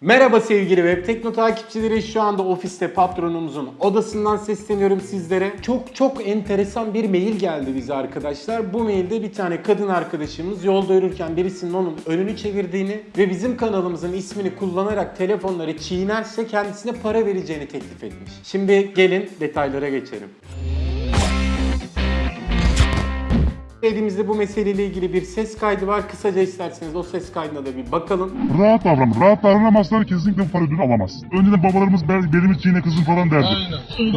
Merhaba sevgili Web Tekno takipçileri. Şu anda ofiste patronumuzun odasından sesleniyorum sizlere. Çok çok enteresan bir mail geldi bize arkadaşlar. Bu mailde bir tane kadın arkadaşımız yolda yürürken birisinin onun önünü çevirdiğini ve bizim kanalımızın ismini kullanarak telefonları çiğnerse kendisine para vereceğini teklif etmiş. Şimdi gelin detaylara geçelim. Elimizde bu meseleyle ilgili bir ses kaydı var. Kısaca isterseniz o ses kaydına da bir bakalım. Rahat davran. Rahat davranamazsan kesinlikle para ödülü alamazsın. Önceden babalarımız bel, belimi çiğne kızım falan derdi.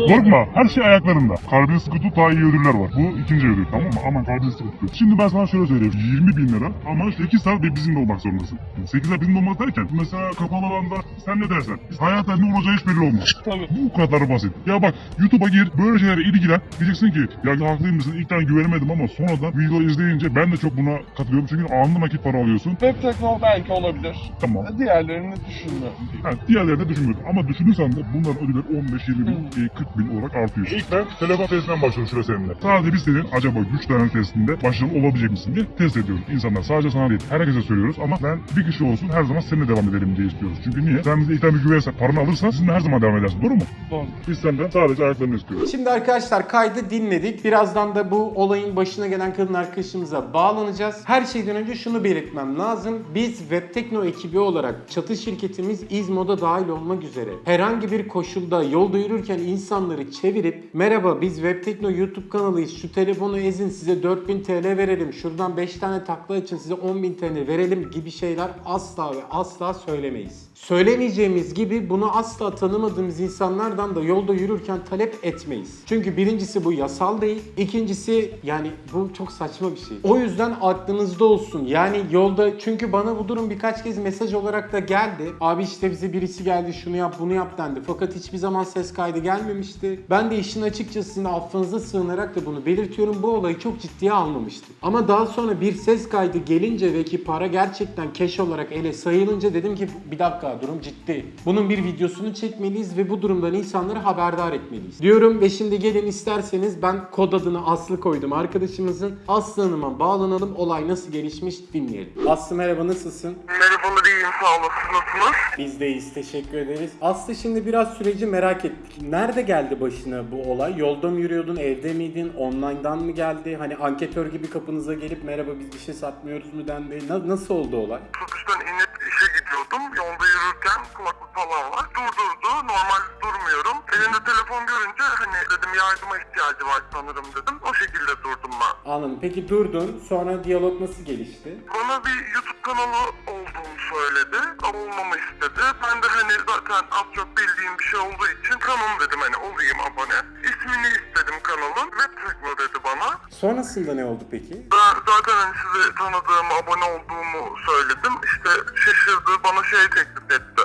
Korkma. Her şey ayaklarında. Kalbini sıkı tut daha iyi ödüller var. Bu ikinci ödül tamam mı? Aman kalbini sıkı tut. Şimdi ben sana şöyle söyleyeyim. 20 bin lira ama 8 saat bir bizimle olmak zorundasın. 8 saat bizimle olmak derken mesela kapalı alanda sen ne dersen. Hayatta ne olacağı hiç belli olmaz. Tabii. Bu kadar basit. Ya bak YouTube'a gir böyle şeylere ilgilen. Diyeceksin ki ya haklıymışsın ilkten güvenemedim ama sonradan video izleyince ben de çok buna katılıyorum. Çünkü anında nakit para alıyorsun. Web tekno belki olabilir. Tamam. Diğerlerini düşünmüyorum. Ha, diğerlerini düşünmüyorum. Ama düşünürsen de bunların ödülleri 15, 20 bin, e, 40 bin olarak artıyor. İlk ben telefon testinden başlıyorum şurada seninle. Sadece biz senin acaba güç dayanıklı testinde başarılı olabilecek misin diye test ediyoruz. İnsanlar sadece sana değil, herkese söylüyoruz ama ben bir kişi olsun her zaman seninle devam edelim diye istiyoruz. Çünkü niye? Sen bize bir güvenirsen, paranı alırsan sizinle her zaman devam edersin. Doğru mu? Doğru. Biz senden sadece ayaklarını istiyoruz. Şimdi arkadaşlar kaydı dinledik. Birazdan da bu olayın başına gelen kadın arkadaşımıza bağlanacağız. Her şeyden önce şunu belirtmem lazım. Biz Webtekno ekibi olarak çatı şirketimiz İzmo'da dahil olmak üzere herhangi bir koşulda yolda yürürken insanları çevirip merhaba biz Webtekno YouTube kanalıyız şu telefonu ezin size 4000 TL verelim şuradan 5 tane takla için size 10.000 TL verelim gibi şeyler asla ve asla söylemeyiz. Söylemeyeceğimiz gibi bunu asla tanımadığımız insanlardan da yolda yürürken talep etmeyiz. Çünkü birincisi bu yasal değil. İkincisi yani bu çok saçma bir şey. O yüzden aklınızda olsun. Yani yolda çünkü bana bu durum birkaç kez mesaj olarak da geldi. Abi işte bize birisi geldi şunu yap bunu yap dendi. Fakat hiçbir zaman ses kaydı gelmemişti. Ben de işin açıkçası sizin affınıza sığınarak da bunu belirtiyorum. Bu olayı çok ciddiye almamıştım. Ama daha sonra bir ses kaydı gelince ve ki para gerçekten keş olarak ele sayılınca dedim ki bir dakika durum ciddi. Bunun bir videosunu çekmeliyiz ve bu durumdan insanları haberdar etmeliyiz. Diyorum ve şimdi gelin isterseniz ben kod adını Aslı koydum arkadaşımızın. Aslı Hanım'a bağlanalım. Olay nasıl gelişmiş dinleyelim. Aslı merhaba nasılsın? Merhabalar iyiyim sağ olasın nasılsınız? Biz de iyiyiz teşekkür ederiz. Aslı şimdi biraz süreci merak ettik. Nerede geldi başına bu olay? Yolda mı yürüyordun, evde miydin, online'dan mı geldi? Hani anketör gibi kapınıza gelip merhaba biz bir şey satmıyoruz mu dendi. Na- nasıl oldu olay? Otobüsten inip işe gidiyordum. Yolda yürürken kulaklık falan var. Durdurdu. Normal durmuyorum. Elinde telefon görünce hani dedim yardıma ihtiyacı var sanırım dedim. O şekilde durdum ben. Anladım. Peki durdun. Sonra diyalog nasıl gelişti? Bana bir YouTube kanalı olduğunu söyledi. Olmamı istedi. Ben de hani zaten az çok bildiğim bir şey olduğu için tamam dedim hani olayım abone. İsmini istedim kanalın. Web Tekno dedi bana. Sonrasında ne oldu peki? Ben zaten hani sizi tanıdığımı, abone olduğumu söyledim. İşte şaşırdı, bana şey teklif etti.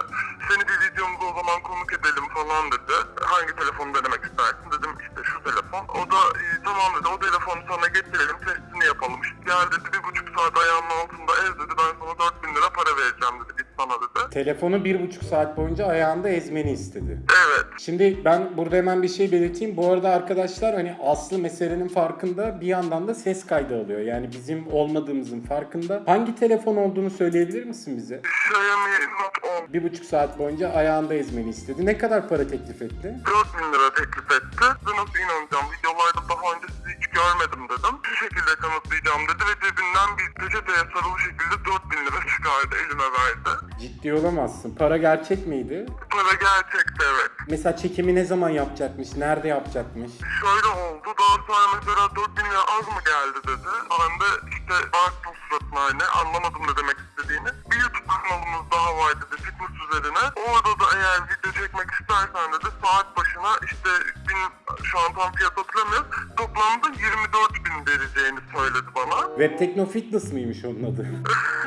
Seni bir videomuza o zaman konuk edelim falan dedi. Hangi telefonu denemek istersin dedim işte şu telefon. O da "İyi, tamam dedi o telefonu sana getirelim testini yapalım. İşte gel dedi bir buçuk saat ayağının altında ez dedi ben sana 4000 lira para vereceğim dedi dedi. Telefonu bir buçuk saat boyunca ayağında ezmeni istedi. Evet. Şimdi ben burada hemen bir şey belirteyim. Bu arada arkadaşlar hani Aslı meselenin farkında bir yandan da ses kaydı alıyor. Yani bizim olmadığımızın farkında. Hangi telefon olduğunu söyleyebilir misin bize? Xiaomi Note 10 Bir buçuk saat boyunca ayağında ezmeni istedi. Ne kadar para teklif etti? 4000 lira teklif etti. Nasıl inanacağım? Videolarda daha önce sizi hiç görmedim dedim. Şu şekilde kanıtlayacağım dedi ve cebinden bir peçeteye sarılı şekilde 4000 lira çıkardı elime verdi. Ciddi olamazsın. Para gerçek miydi? Para gerçekti evet. Mesela çekimi ne zaman yapacakmış? Nerede yapacakmış? Şöyle oldu. Daha sonra mesela 4000 lira az mı geldi dedi. Ben de işte baktım suratına hani anlamadım ne demek istediğini. Bir YouTube kanalımız daha var dedi fitness üzerine. Orada da eğer video çekmek istersen dedi saat başına işte bin, şu an tam fiyat hatırlamıyorum. Toplamda 24 bin vereceğini söyledi bana. Web Tekno Fitness mıymış onun adı?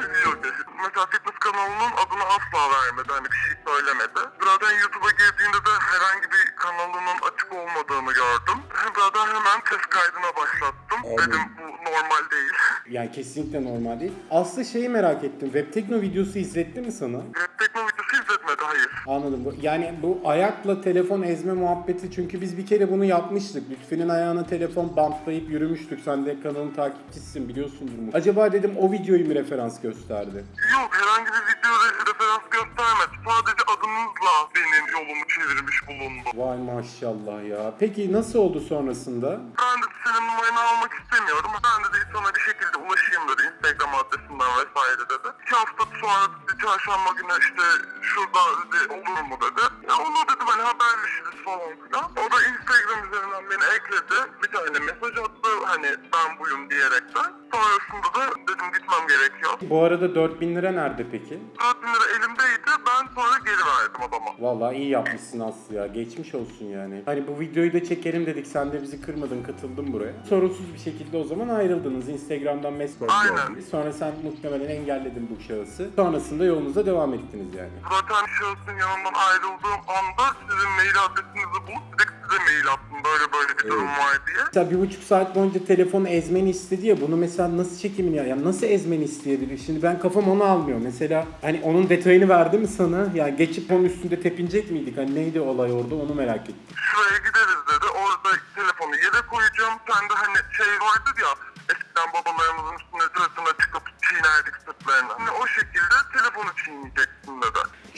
Kanalının adını asla vermedi. Hani bir şey söylemedi. Zaten YouTube'a girdiğinde de herhangi bir kanalının açık olmadığını gördüm. Zaten hemen ses kaydına başlattım. Dedim bu normal değil. yani kesinlikle normal değil. Aslı şeyi merak ettim. Web Tekno videosu izletti mi sana? Web Tekno videosu izletmedi hayır. Anladım. Yani bu ayakla telefon ezme muhabbeti çünkü biz bir kere bunu yapmıştık. Lütfü'nün ayağına telefon bantlayıp yürümüştük. Sen de kanalın takipçisisin biliyorsundur mu? Acaba dedim o videoyu mu referans gösterdi? Yok herhangi bir video re- referans göstermedi. Sadece hesabınızla benim yolumu çevirmiş bulundu. Vay maşallah ya. Peki nasıl oldu sonrasında? Ben de senin numaranı almak istemiyorum. Ben de sana bir şekilde ulaşayım dedi Instagram adresinden vesaire dedi. İki hafta sonra dedi çarşamba günü işte şurada dedi olur mu dedi. Ya olur dedim hani haberleşiriz falan filan. O da Instagram üzerinden beni ekledi. Bir tane mesaj attı hani ben buyum diyerekten. Sonrasında da dedim gitmem gerekiyor. Bu arada 4000 lira nerede peki? 4000 lira elimdeydi ben sonra geri verdim adama. Vallahi iyi yapmışsın Aslı ya. Geçmiş olsun yani. Hani bu videoyu da çekelim dedik. Sen de bizi kırmadın, katıldın buraya. Sorunsuz bir şekilde o zaman ayrıldınız. Instagram'dan mesaj Aynen. Sonra sen muhtemelen engelledin bu şahısı. Sonrasında yolunuza devam ettiniz yani. Zaten şahsın yanından ayrıldığım anda sizin mail adresinizi bulup direkt size mail attım böyle böyle bir durum var diye. Mesela bir buçuk saat boyunca telefonu ezmeni istedi ya bunu mesela nasıl çekimini ya yani nasıl ezmeni isteyebilir? Şimdi ben kafam onu almıyor. Mesela hani onun detayını verdi mi sana? Ya geçip onun üstünde tepinecek miydik? Hani neydi olay orada onu merak ettim. Şuraya gideriz dedi. Orada telefonu yere koyacağım. Sen de hani şey vardır ya eskiden babalarımızın üstüne sırtına çıkıp çiğnerdik sırtlarını. Hani o şekilde telefonu çiğneyeceksin dedi.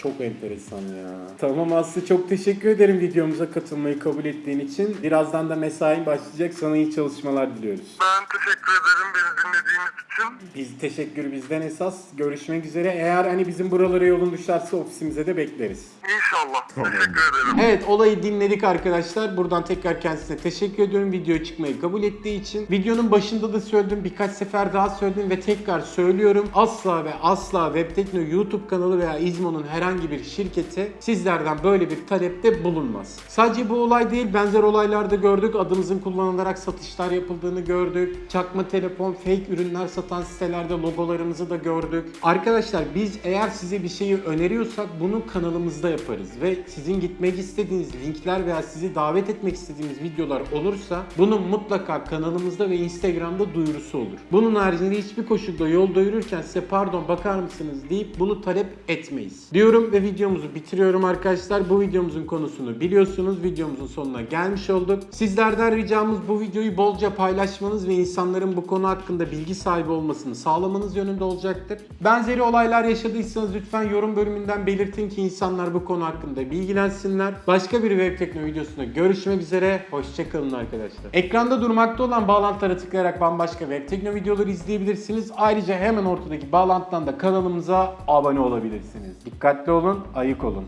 Çok enteresan ya. Tamam Aslı çok teşekkür ederim videomuza katılmayı kabul ettiğin için. Birazdan da mesai başlayacak. Sana iyi çalışmalar diliyoruz. Ben teşekkür ederim beni dinlediğiniz için. Biz teşekkür bizden esas. Görüşmek üzere. Eğer hani bizim buralara yolun düşerse ofisimize de bekleriz. İnşallah. Teşekkür ederim. Evet olayı dinledik arkadaşlar. Buradan tekrar kendisine teşekkür ediyorum videoya çıkmayı kabul ettiği için. Videonun başında da söyledim birkaç sefer daha söyledim ve tekrar söylüyorum. Asla ve asla Webtekno YouTube kanalı veya İzmo'nun herhangi bir şirketi sizlerden böyle bir talepte bulunmaz. Sadece bu olay değil benzer olaylarda gördük. Adımızın kullanılarak satışlar yapıldığını gördük. Çakma telefon, fake ürünler satan sitelerde logolarımızı da gördük. Arkadaşlar biz eğer size bir şeyi öneriyorsak bunu kanalımızda yaparız ve sizin gitmek istediğiniz linkler veya sizi davet etmek istediğimiz videolar olursa bunun mutlaka kanalımızda ve Instagram'da duyurusu olur. Bunun haricinde hiçbir koşulda yol doyururken size pardon bakar mısınız deyip bunu talep etmeyiz. Diyorum ve videomuzu bitiriyorum arkadaşlar. Bu videomuzun konusunu biliyorsunuz. Videomuzun sonuna gelmiş olduk. Sizlerden ricamız bu videoyu bolca paylaşmanız ve insanların bu konu hakkında bilgi sahibi olmasını sağlamanız yönünde olacaktır. Benzeri olaylar yaşadıysanız lütfen yorum bölümünden belirtin ki insanlar bu konu hakkında bilgilensinler. Başka bir web tekno videosunda görüşmek üzere. Hoşçakalın arkadaşlar. Ekranda durmakta olan bağlantılara tıklayarak bambaşka web tekno videoları izleyebilirsiniz. Ayrıca hemen ortadaki bağlantıdan da kanalımıza abone olabilirsiniz. Dikkatli olun, ayık olun.